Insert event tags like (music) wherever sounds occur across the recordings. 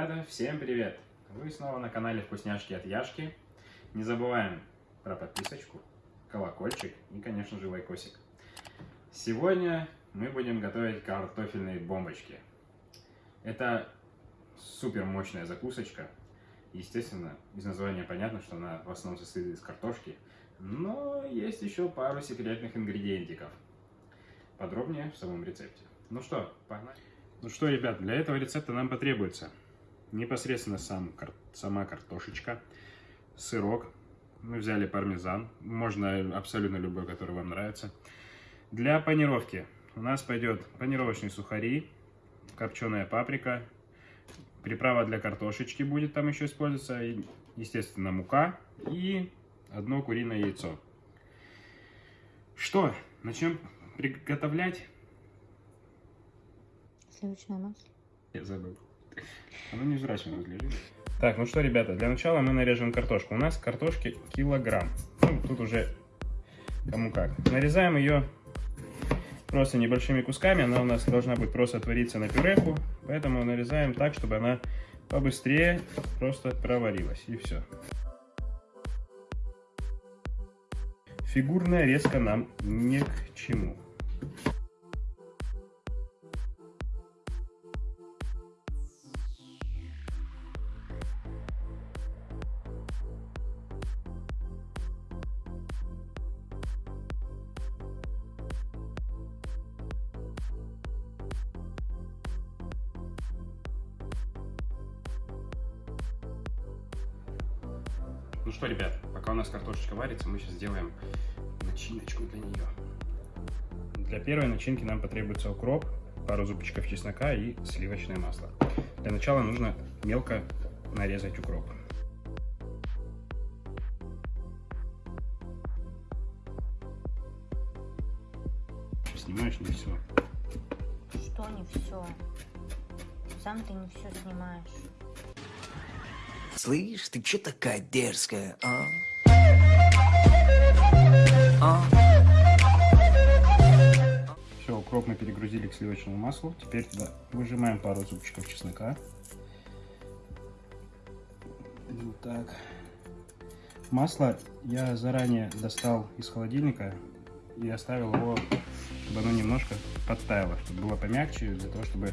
Ребята, всем привет! Вы снова на канале Вкусняшки от Яшки. Не забываем про подписочку, колокольчик и, конечно же, лайкосик. Сегодня мы будем готовить картофельные бомбочки. Это супер мощная закусочка. Естественно, из названия понятно, что она в основном состоит из картошки. Но есть еще пару секретных ингредиентиков. Подробнее в самом рецепте. Ну что, погнали! Ну что, ребят, для этого рецепта нам потребуется непосредственно сам, сама картошечка, сырок, мы взяли пармезан, можно абсолютно любой, который вам нравится. Для панировки у нас пойдет панировочные сухари, копченая паприка, приправа для картошечки будет там еще использоваться, естественно мука и одно куриное яйцо. Что, начнем приготовлять? Сливочное масло. Я забыл. Оно невзрачно выглядит. Так, ну что, ребята, для начала мы нарежем картошку. У нас картошки килограмм. Ну, тут уже кому как. Нарезаем ее просто небольшими кусками. Она у нас должна быть просто отвариться на пюреху. Поэтому нарезаем так, чтобы она побыстрее просто проварилась. И все. Фигурная резка нам ни к чему. Ну что, ребят, пока у нас картошечка варится, мы сейчас сделаем начиночку для нее. Для первой начинки нам потребуется укроп, пару зубчиков чеснока и сливочное масло. Для начала нужно мелко нарезать укроп. Снимаешь не все. Что не все? Сам ты не все снимаешь. Слышь, ты чё такая дерзкая, а? а? Все, укроп мы перегрузили к сливочному маслу. Теперь туда выжимаем пару зубчиков чеснока. Вот так. Масло я заранее достал из холодильника и оставил его, чтобы оно немножко подтаяло, чтобы было помягче, для того, чтобы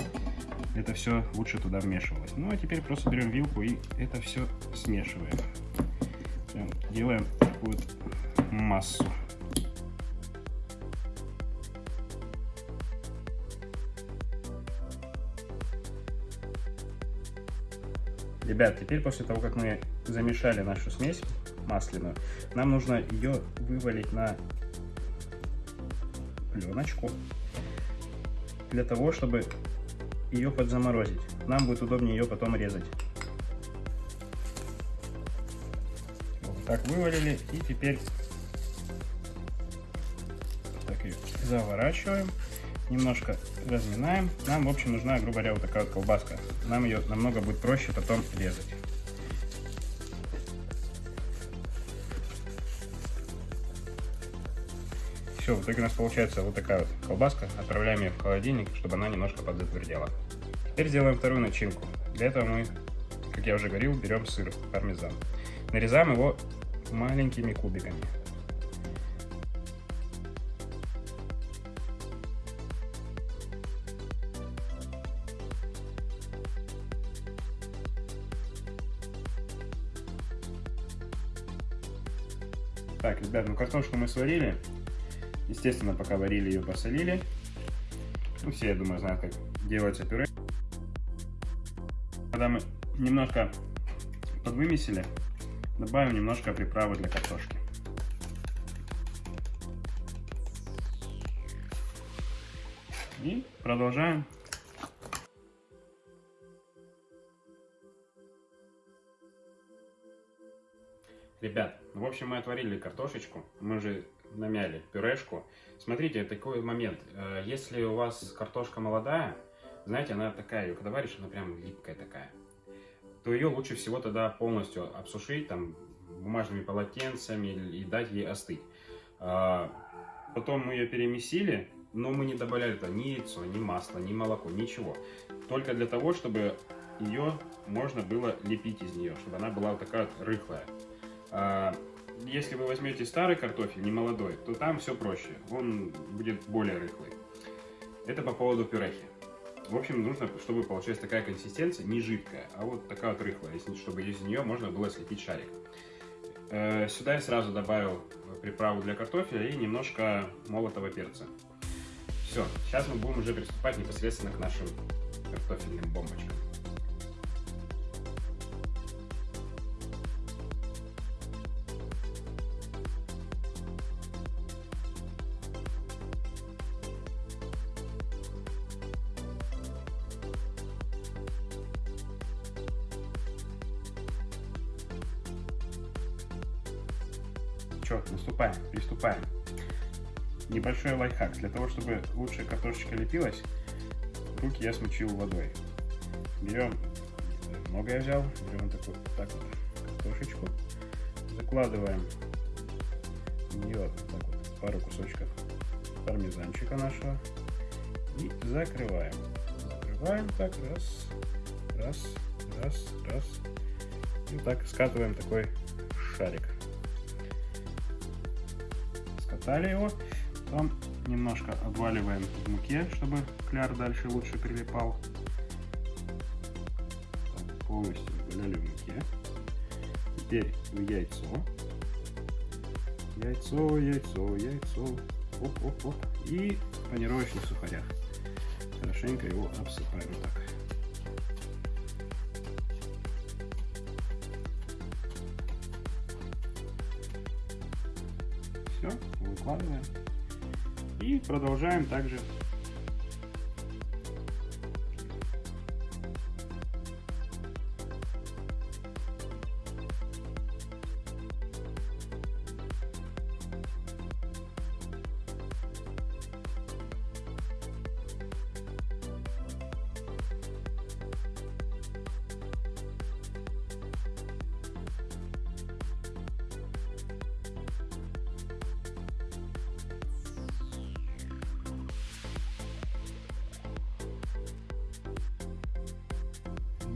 это все лучше туда вмешивалось. Ну а теперь просто берем вилку и это все смешиваем. Прям делаем такую массу. Ребят, теперь после того, как мы замешали нашу смесь масляную, нам нужно ее вывалить на пленочку для того, чтобы ее подзаморозить. Нам будет удобнее ее потом резать. Вот так вывалили и теперь так ее заворачиваем, немножко разминаем. Нам, в общем, нужна, грубо говоря, вот такая вот колбаска. Нам ее намного будет проще потом резать. Все, в итоге у нас получается вот такая вот колбаска. Отправляем ее в холодильник, чтобы она немножко подзатвердела. Теперь сделаем вторую начинку. Для этого мы, как я уже говорил, берем сыр пармезан. Нарезаем его маленькими кубиками. Так, ребят, ну картошку мы сварили. Естественно, пока варили ее, посолили. Ну, все, я думаю, знают, как делается пюре. Когда мы немножко подвымесили, добавим немножко приправы для картошки. И продолжаем. Ребят, в общем, мы отварили картошечку, мы же намяли пюрешку. Смотрите, такой момент. Э, если у вас картошка молодая, знаете, она такая, когда варишь, она прям липкая такая, то ее лучше всего тогда полностью обсушить там бумажными полотенцами и дать ей остыть. А, потом мы ее перемесили, но мы не добавляли туда ни яйцо, ни масло, ни молоко, ничего. Только для того, чтобы ее можно было лепить из нее, чтобы она была такая вот рыхлая. А, если вы возьмете старый картофель, не молодой, то там все проще, он будет более рыхлый. Это по поводу пюрехи. В общем, нужно, чтобы получилась такая консистенция, не жидкая, а вот такая вот рыхлая, чтобы из нее можно было слепить шарик. Э, Сюда я сразу добавил приправу для картофеля и немножко молотого перца. Все, сейчас мы будем уже приступать непосредственно к нашим картофельным бомбочкам. Че, наступаем, приступаем. Небольшой лайфхак. Для того, чтобы лучше картошечка лепилась, руки я смочил водой. Берем, много я взял, берем такую, так вот картошечку, закладываем в нее так вот, пару кусочков пармезанчика нашего и закрываем. Закрываем так, раз, раз, раз, раз. И вот так скатываем такой шарик скатали его. Потом немножко обваливаем в муке, чтобы кляр дальше лучше прилипал. Так, полностью обваляли в муке. Теперь в яйцо. Яйцо, яйцо, яйцо. Оп, оп, оп. И в панировочных сухарях. Хорошенько его обсыпаем так. Все, выкладываем. И продолжаем также.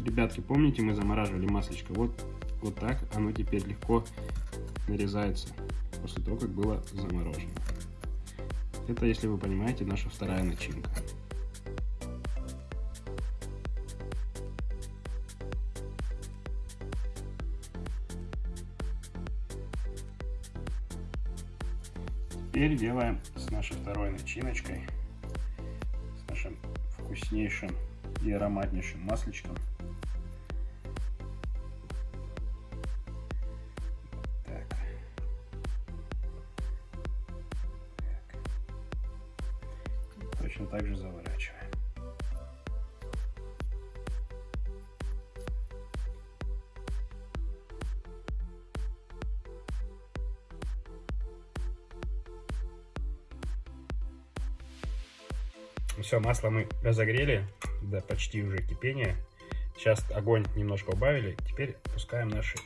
Ребятки, помните, мы замораживали маслечко? Вот, вот так оно теперь легко нарезается после того, как было заморожено. Это, если вы понимаете, наша вторая начинка. Теперь делаем с нашей второй начиночкой, с нашим вкуснейшим и ароматнейшим масличком. Же заворачиваем. Все, масло мы разогрели до почти уже кипения. Сейчас огонь немножко убавили. Теперь пускаем наши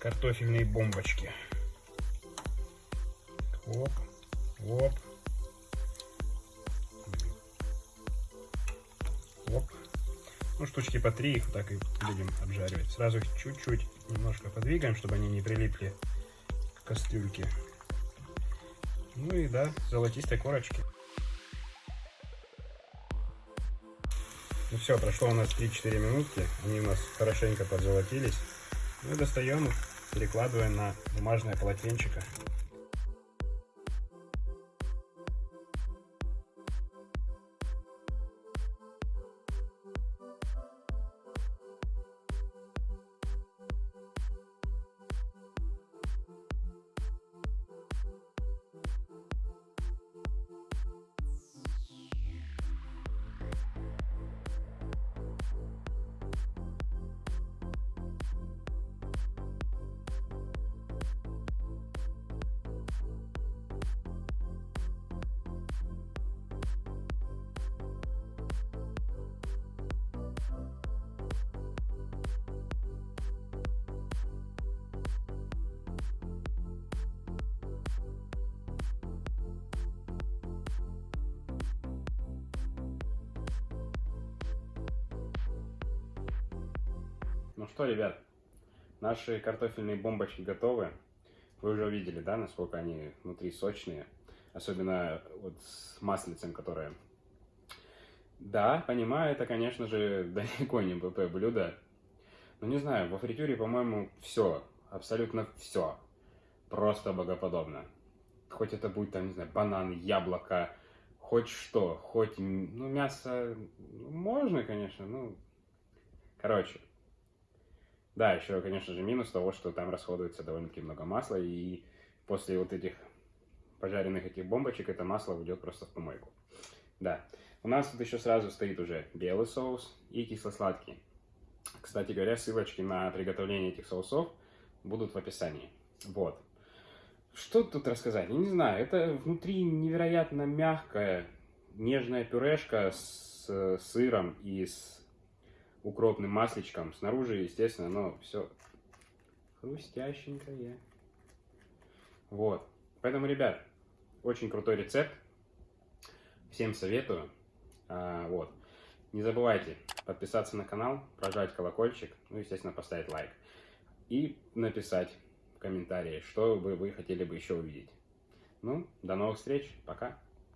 картофельные бомбочки. Оп. Оп. Ну, штучки по три их так и будем обжаривать. Сразу их чуть-чуть немножко подвигаем, чтобы они не прилипли к кастрюльке. Ну и да, золотистой корочки. Ну все, прошло у нас 3-4 минутки, они у нас хорошенько подзолотились. Мы достаем их, перекладываем на бумажное полотенчико. Ну что, ребят, наши картофельные бомбочки готовы. Вы уже увидели, да, насколько они внутри сочные. Особенно вот с маслицем, которое... Да, понимаю, это, конечно же, (laughs) далеко не БП блюдо. Но не знаю, во фритюре, по-моему, все, абсолютно все. Просто богоподобно. Хоть это будет, там, не знаю, банан, яблоко, хоть что, хоть, ну, мясо, можно, конечно, ну, короче. Да, еще, конечно же, минус того, что там расходуется довольно-таки много масла, и после вот этих пожаренных этих бомбочек это масло уйдет просто в помойку. Да. У нас тут еще сразу стоит уже белый соус и кисло-сладкий. Кстати говоря, ссылочки на приготовление этих соусов будут в описании. Вот. Что тут рассказать? Я не знаю, это внутри невероятно мягкая, нежная пюрешка с э, сыром и с укропным масличком. Снаружи, естественно, но все хрустященькое. Вот. Поэтому, ребят, очень крутой рецепт. Всем советую. А, вот. Не забывайте подписаться на канал, прожать колокольчик, ну, естественно, поставить лайк. И написать в комментарии, что бы вы хотели бы еще увидеть. Ну, до новых встреч. Пока.